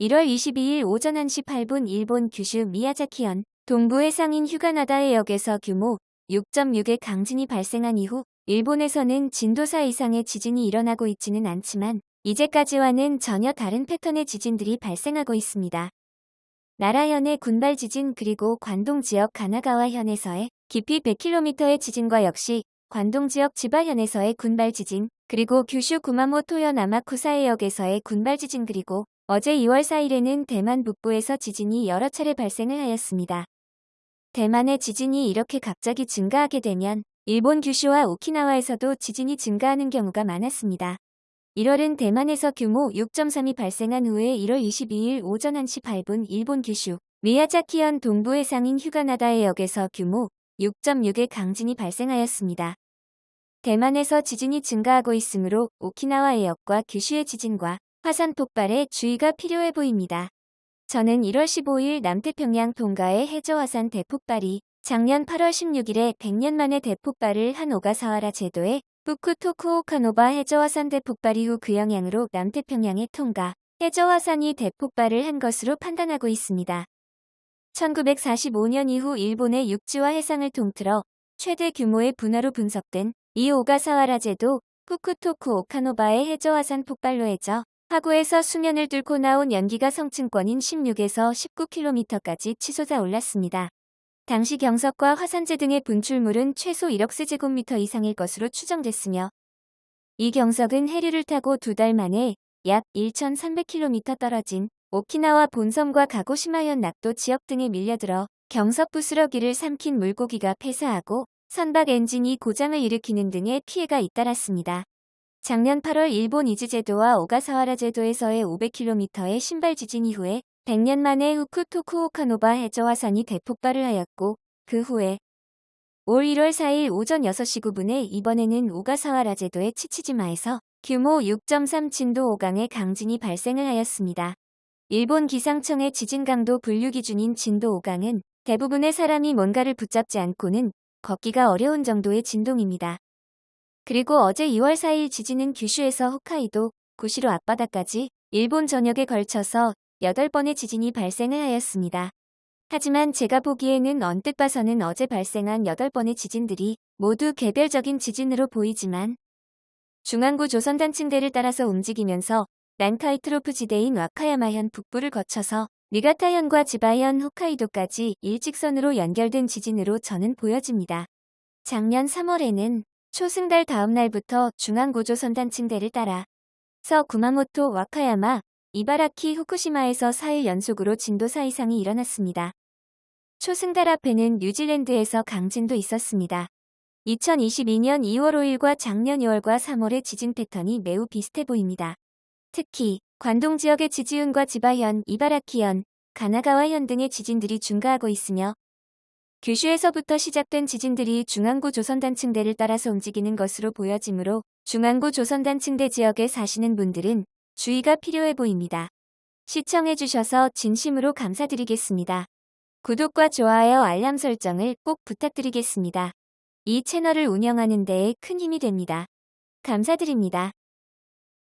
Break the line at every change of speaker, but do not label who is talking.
1월 22일 오전 1시 8분 일본 규슈 미야자키현 동부의 상인 휴가나다 해역에서 규모 6.6의 강진이 발생한 이후 일본에서는 진도 4 이상의 지진이 일어나고 있지는 않지만 이제까지와는 전혀 다른 패턴의 지진들이 발생하고 있습니다. 나라현의 군발 지진 그리고 관동 지역 가나가와현에서의 깊이 100km의 지진과 역시 관동 지역 지바현에서의 군발 지진 그리고 규슈 구마모토현 아마쿠사해역에서의 군발 지진 그리고 어제 2월 4일에는 대만 북부에서 지진이 여러 차례 발생을 하였습니다. 대만의 지진이 이렇게 갑자기 증가하게 되면 일본 규슈와 오키나와에서도 지진이 증가하는 경우가 많았습니다. 1월은 대만에서 규모 6.3이 발생한 후에 1월 22일 오전 1시 8분 일본 규슈 미야자키현 동부 해상인 휴가나다 해역에서 규모 6.6의 강진이 발생하였습니다. 대만에서 지진이 증가하고 있으므로 오키나와 해역과 규슈의 지진과 화산 폭발에 주의가 필요해 보입니다. 저는 1월 15일 남태평양 동가의 해저화산 대폭발이 작년 8월 16일에 100년 만에 대폭발을 한 오가사와라 제도의 부쿠토쿠오카노바 해저화산 대폭발 이후 그 영향으로 남태평양의 통가 해저화산이 대폭발을 한 것으로 판단하고 있습니다. 1945년 이후 일본의 육지와 해상을 통틀어 최대 규모의 분화로 분석된 이 오가사와라 제도 후쿠토쿠 오카노바의 해저화산 폭발로 해져 하구에서 수면을 뚫고 나온 연기가 성층권인 16에서 19km까지 치솟아 올랐습니다. 당시 경석과 화산재 등의 분출물은 최소 1억 세제곱미터 이상일 것으로 추정됐으며 이 경석은 해류를 타고 두 달 만에 약 1,300km 떨어진 오키나와 본섬과 가고시마현 낙도 지역 등에 밀려들어 경석 부스러기를 삼킨 물고기가 폐사하고 선박 엔진이 고장을 일으키는 등의 피해가 잇따랐습니다. 작년 8월 일본 이즈제도와 오가사와라 제도에서의 500km의 신발 지진 이후에 100년 만에 후쿠토쿠오카노바 해저 화산이 대폭발을 하였고 그 후에 올 1월 4일 오전 6시 9분에 이번에는 오가사와라 제도의 치치지마에서 규모 6.3 진도 5강의 강진이 발생을 하였습니다. 일본 기상청의 지진 강도 분류 기준인 진도 5강은 대부분의 사람이 뭔가를 붙잡지 않고는 걷기가 어려운 정도의 진동입니다. 그리고 어제 2월 4일 지진은 규슈에서 홋카이도, 구시로 앞바다까지 일본 전역에 걸쳐서 8번의 지진이 발생을 하였습니다. 하지만 제가 보기에는 언뜻 봐서는 어제 발생한 8번의 지진들이 모두 개별적인 지진으로 보이지만 중앙구 조선단층대를 따라서 움직이면서 난카이 트로프 지대인 와카야마현 북부를 거쳐서 니가타현과 지바현 홋카이도까지 일직선으로 연결된 지진으로 저는 보여집니다. 작년 3월에는 초승달 다음 날부터 중앙고조선단층대를 따라 서 구마모토 와카야마 이바라키 후쿠시마에서 4일 연속으로 진도 4 이상이 일어났습니다. 초승달 앞에는 뉴질랜드에서 강진도 있었습니다. 2022년 2월 5일과 작년 2월과 3월의 지진 패턴이 매우 비슷해 보입니다. 특히 관동 지역의 지지운과 지바현, 이바라키현, 가나가와현 등의 지진들이 증가하고 있으며 규슈에서부터 시작된 지진들이 중앙구 조선단층대를 따라서 움직이는 것으로 보여지므로 중앙구 조선단층대 지역에 사시는 분들은 주의가 필요해 보입니다. 시청해주셔서 진심으로 감사드리겠습니다. 구독과 좋아요 알람 설정을 꼭 부탁드리겠습니다. 이 채널을 운영하는 데에 큰 힘이 됩니다. 감사드립니다.